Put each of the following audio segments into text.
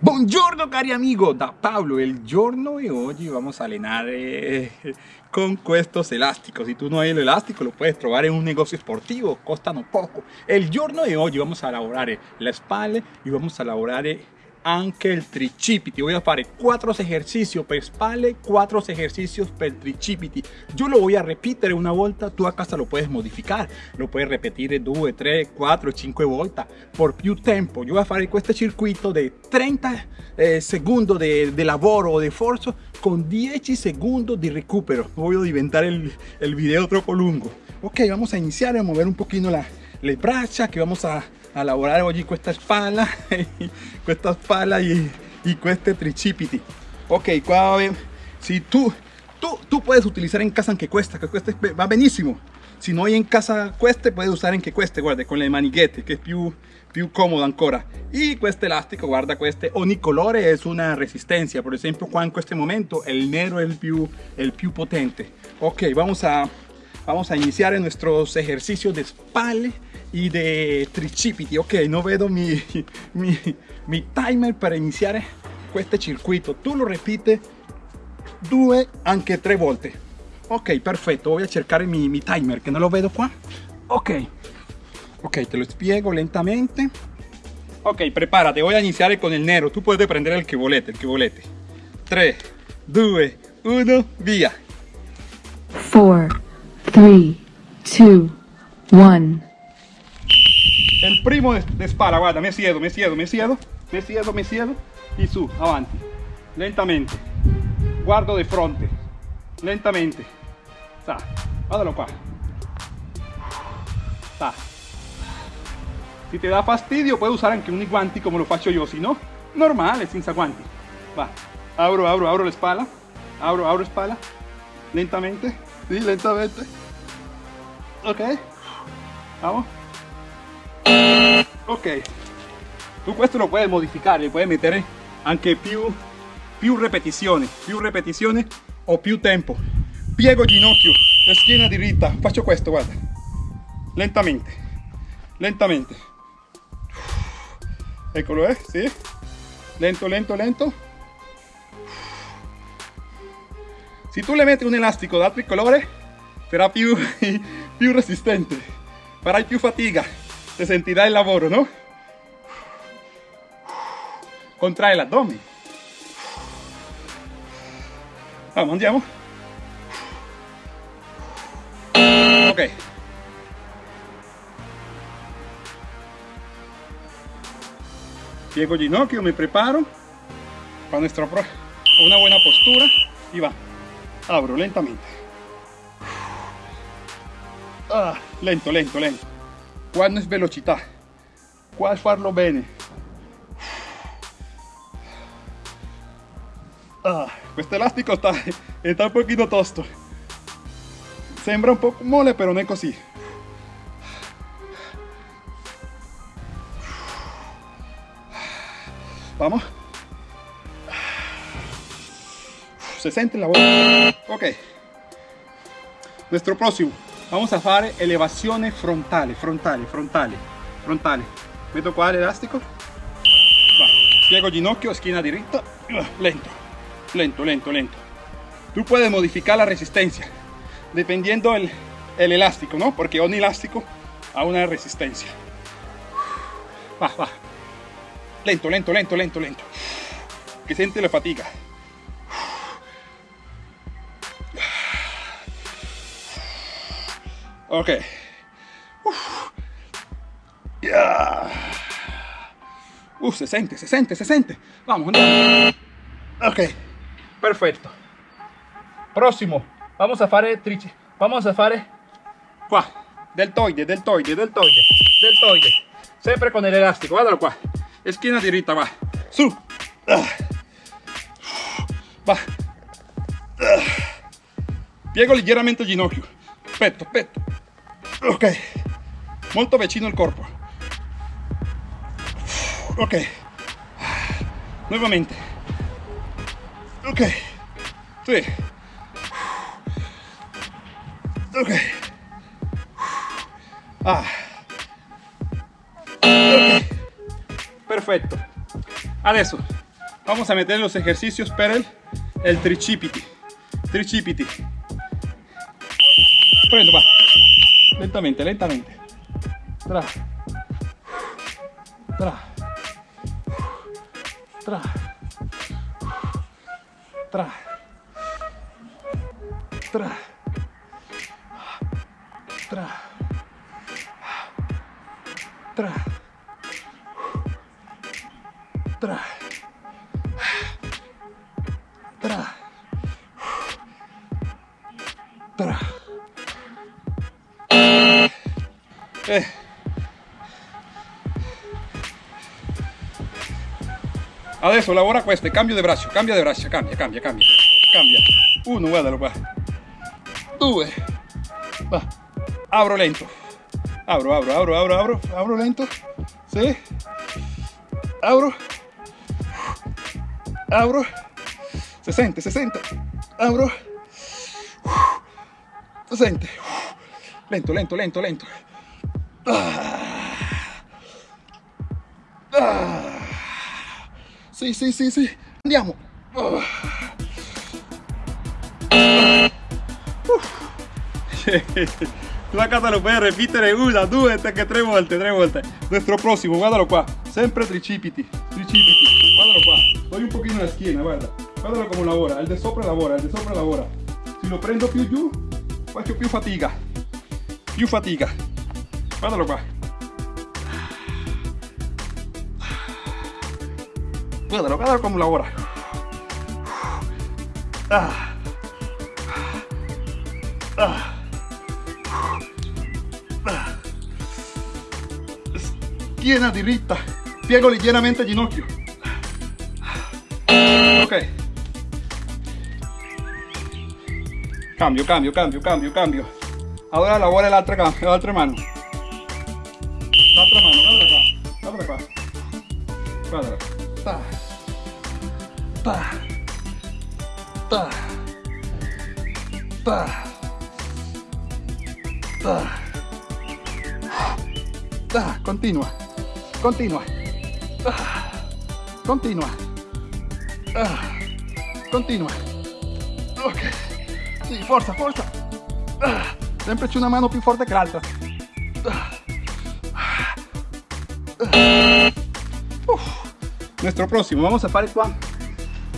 Buongiorno cari amigo, da Pablo, il giorno e oggi vamos a allenare con estos elásticos. Si tú no hay el elástico lo puedes probar en un negocio sportivo, costano poco. El giorno de hoy vamos a lavorare la espalda y vamos a lavorare anche il tricipiti voy a fare 4 ejercicios per spalle 4 ejercicios per tricipiti yo lo voy a repetir una volta tu a casa lo puedes modificar. Lo puedes repetir 2 3 4 5 volte por più tempo. Yo voy a fare questo circuito de 30 eh, de, de lavoro o de forzo con 10 segundos de recupero. Voy a diventar el, el video troppo lungo ok vamos a iniciar a mover un poquito la, le braccia que vamos a a lavorare oggi questa spalla questa spalla y, y este tricipiti ok qua si tú tú tú puedes utilizar en casa aunque cuesta que cueste va benísimo. Si no hay en casa cueste puedes usar en que cueste guarda con le manighette que es più più comodo ancora. Y este elástico guarda este ogni colore es una resistencia. Por ejemplo qua en este momento el negro es el più el più potente. Ok vamos a vamos a iniciar nuestros ejercicios de espalda y de tricipiti. Ok no vedo mi, mi, mi timer para iniciar este circuito. Tú lo repites due anche tre volte. Ok perfecto voy a cercar mi, mi timer que no lo vedo qua. Ok. Ok te lo spiego lentamente. Ok prepárate voy a iniciar con el nero. Tú puedes prender el que volete el que volete. 3 2 1 via. 4 3 2 1 el primo de, de spalla guarda me siedo me siedo me siedo me siedo me siedo y su avanti lentamente. Guardo de fronte. Lentamente. Sa guardalo qua sa. Si te da fastidio puedes usar anche unos guanti como lo faccio yo si no normale senza guanti va abro abro abro la espalda abro abro espalda. Lentamente sí lentamente. Ok vamos ok. Tú esto lo puedes modificar le puedes meter anche più più repeticiones più repeticiones o più tempo. Piego ginocchio schiena diritta faccio questo guarda. Lentamente lentamente. Eccolo eh sì lento lento lento. Si tú le metes un elástico de altri colore será più più resistente. Farai più fatica te sentirá el lavoro, ¿no? Contrae el abdomen. Vamos, andiamo. Ok. Piego ginocchio, me preparo para nuestra una buena postura y va. Abro lentamente. Ah, lento, lento, lento. Quando es velocidad, qual farlo bene. Ah, este elástico está, está un poquito tosto. Sembra un poco mole, pero no es así. Vamos. Se siente la voz. Ok. Nuestro próximo vamos a fare elevazione frontale frontale frontale frontale metto qua l'elastico piego ginocchio esquina directa. Lento lento lento lento. Tú puedes modificar la resistencia dependiendo el, el elástico no porque un elástico a una resistencia. Va va. Lento lento lento lento lento. Que siente la fatiga Ok. Uf. Uf, se siente, se siente, se siente. Vamos. Ok, perfecto. Próximo, vamos a fare trici. Vamos a fare qua. Deltoide, deltoide, deltoide, deltoide. Sempre con el elástico, guardalo qua. Esquina diritta, va. Su. Va. Piego ligeramente el ginocchio. Petto, petto ok. Molto vicino al corpo ok. Nuevamente. Ok. Sí. Ok. Ah. Ok. Perfecto. Adesso vamos a meter los ejercicios per el, el tricipiti. Tricipiti. Prendo, va. Lentamente, lentamente. Tra. Tra. Tra. Tra. Tra. Tra. Tra. Tra. Tra. Tra. Eh. Adesso lavora queste, cambio di braccio, cambia di braccio, cambia, cambia, cambia, cambia. Uno, guardalo qua. Due. Va. Abro lento. abro, abro, abro, abro, abro, abro lento. Sì. Apro. Apro. 60, 60. Apro. 60. Lento, lento, lento, lento. Sì, sì, sì, sì. Andiamo. Oh. Tu a casa lo puoi ripetere una, due, anche tre volte, tre volte. Nuestro prossimo, guardalo qua. Sempre tricipiti, tricipiti. Guardalo qua. Doy un pochino la schiena, guarda. Guardalo come lavora. Il di sopra lavora, il di sopra lavora. Se lo prendo più giù, faccio più fatica. Più fatica. Guardalo qua. Guardalo, guardalo come lavora. Ah. Ah. Schiena diritta, piego leggermente il ginocchio. Ok. Cambio, cambio, cambio, cambio, cambio. Ahora lavora la otra, la otra mano. La otra mano, guarda qua. Guarda qua. Guarda. Ta. Ta. Ta. Ta. Ta. Ta. Continua. Continua. Ah. Continua. Ah. Continua. Ok. Sì, forza, forza. Sempre c'è una mano più forte che l'altra. Nuestro próximo, vamos a fare qua.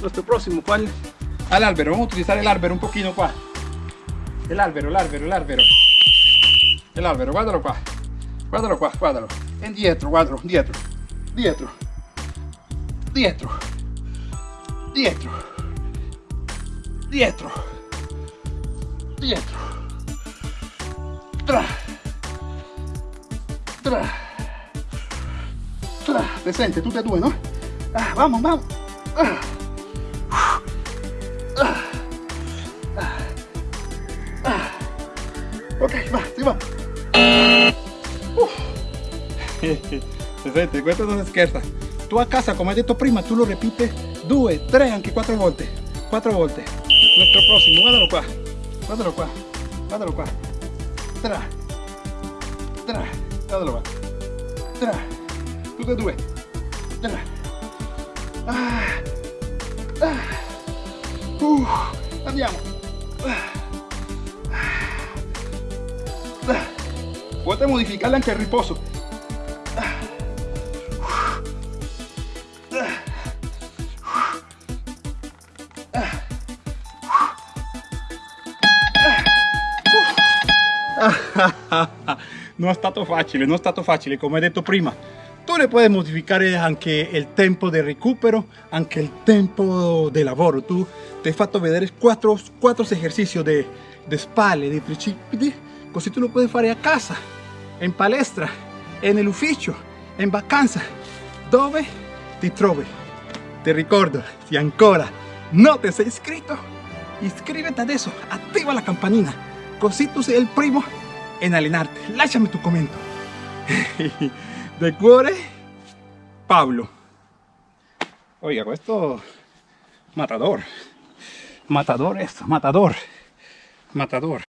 Nuestro próximo, ¿cuál? Al albero, vamos a utilizar el albero un poquito qua. El albero, el albero, el albero. El albero, guardalo qua. Guardalo qua, guardalo. Indietro, guardalo, dietro. Dietro. Dietro. Dietro. Dietro. Dietro. Tra. Tra presente, ah, tú te tuve, ¿no? Ah, vamos, vamos. Ah. Ok, va, sí, va. decente, cuesta dos izquierda. Tú a casa, como es de tu prima, tú lo repites 2, 3, anche 4 volte. 4 volte. Nuestro próximo, guardalo qua. Guardalo qua. Guardalo qua. Tra. Tra. Guardalo qua. Tra. Tutte e due. Ah. Ah. Uh. Andiamo. Ah. Ah. Puoi modificarle anche il riposo. non è stato facile, non è stato facile, come detto prima. Le puoi modificare anche il tempo del recupero, anche il tempo di lavoro. Tu ti hai fatto vedere quattro, quattro esercizi di, di spalle, di tricipiti, così lo fare a casa, in palestra, nell'ufficio, in vacanza, dove ti trovi. Ti ricordo, se ancora non ti sei iscritto, iscriviti adesso, attiva la campanina, così tu sei primo en allenarte. Lasciami tu commento. De cuore, Pablo. Oiga, questo matador. Matador esto, matador. Matador.